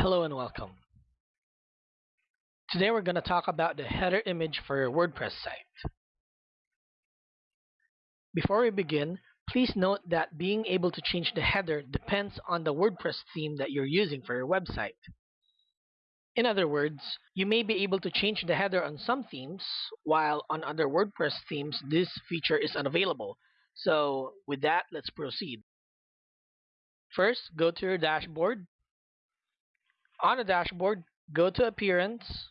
Hello and welcome. Today we're going to talk about the header image for your WordPress site. Before we begin, please note that being able to change the header depends on the WordPress theme that you're using for your website. In other words, you may be able to change the header on some themes, while on other WordPress themes this feature is unavailable. So with that, let's proceed. First, go to your dashboard on the dashboard, go to Appearance,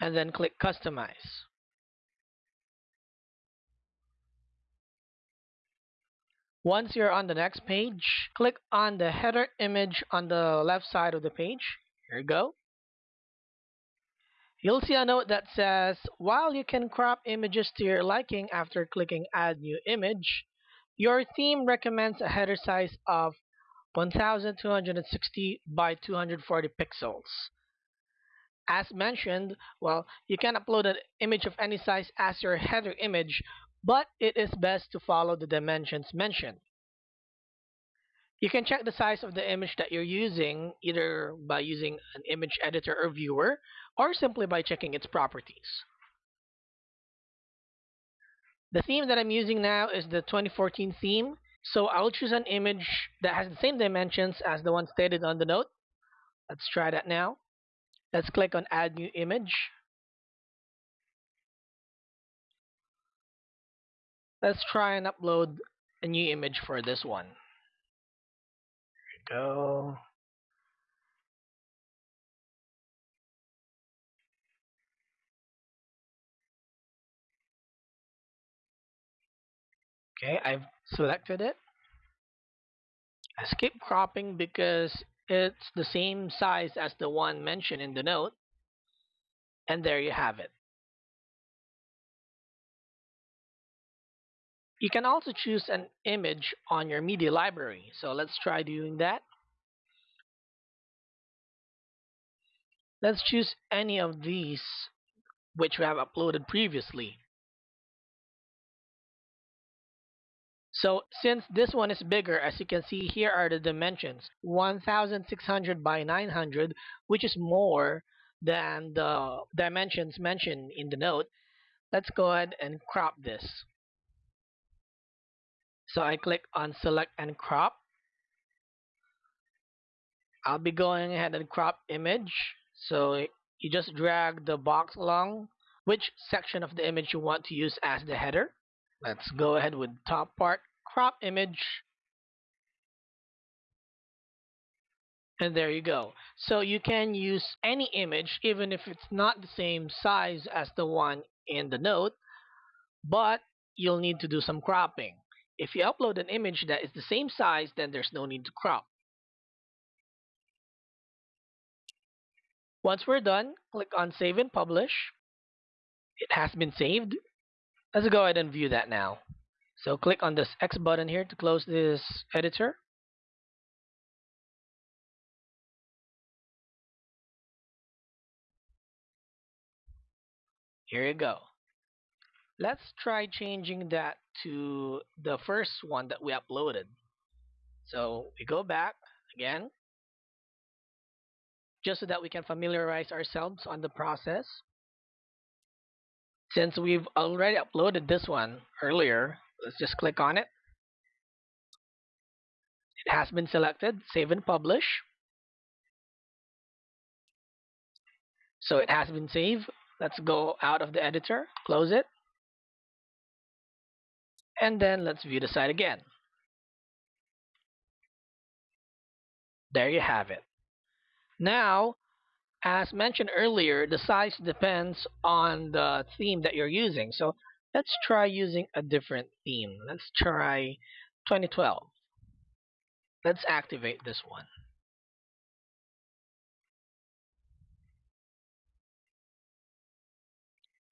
and then click Customize. Once you're on the next page, click on the header image on the left side of the page. Here you go. You'll see a note that says, while you can crop images to your liking after clicking Add New Image, your theme recommends a header size of 1260 by 240 pixels. As mentioned, well, you can upload an image of any size as your header image, but it is best to follow the dimensions mentioned. You can check the size of the image that you're using either by using an image editor or viewer or simply by checking its properties. The theme that I'm using now is the 2014 theme so I'll choose an image that has the same dimensions as the one stated on the note. Let's try that now. Let's click on add new image. Let's try and upload a new image for this one. There we go. Okay, I've selected it. I skip cropping because it's the same size as the one mentioned in the note. And there you have it. You can also choose an image on your media library. So let's try doing that. Let's choose any of these which we have uploaded previously. So since this one is bigger, as you can see here are the dimensions, 1600 by 900, which is more than the dimensions mentioned in the note. Let's go ahead and crop this. So I click on select and crop. I'll be going ahead and crop image. So you just drag the box along which section of the image you want to use as the header. Let's go ahead with top part crop image. And there you go. So you can use any image even if it's not the same size as the one in the note, but you'll need to do some cropping. If you upload an image that is the same size, then there's no need to crop. Once we're done, click on Save and Publish. It has been saved. Let's go ahead and view that now. So click on this X button here to close this editor. Here you go. Let's try changing that to the first one that we uploaded. So we go back again, just so that we can familiarize ourselves on the process. Since we've already uploaded this one earlier, let's just click on it. It has been selected, save and publish. So it has been saved. Let's go out of the editor, close it. And then let's view the site again. There you have it. Now, as mentioned earlier, the size depends on the theme that you're using. So let's try using a different theme. Let's try 2012. Let's activate this one.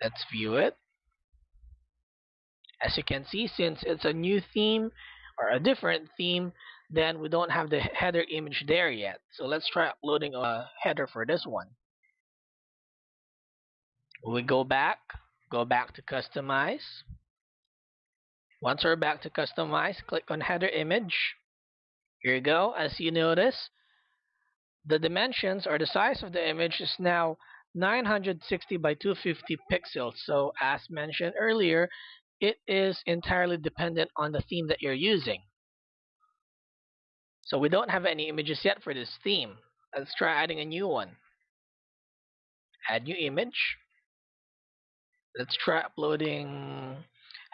Let's view it. As you can see, since it's a new theme or a different theme, then we don't have the header image there yet. So let's try uploading a header for this one. We go back go back to customize once we're back to customize click on header image Here you go. As you notice, the dimensions or the size of the image is now 960 by 250 pixels. So as mentioned earlier, it is entirely dependent on the theme that you're using. So we don't have any images yet for this theme. Let's try adding a new one. Add new image. Let's try uploading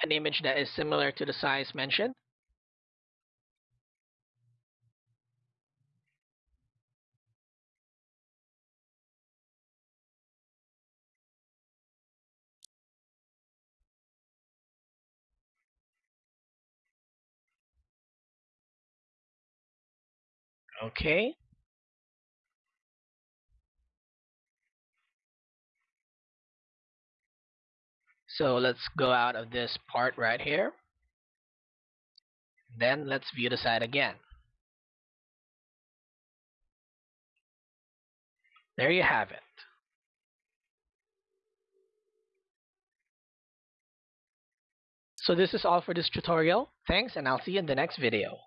an image that is similar to the size mentioned. Okay. So let's go out of this part right here. Then let's view the site again. There you have it. So this is all for this tutorial. Thanks and I'll see you in the next video.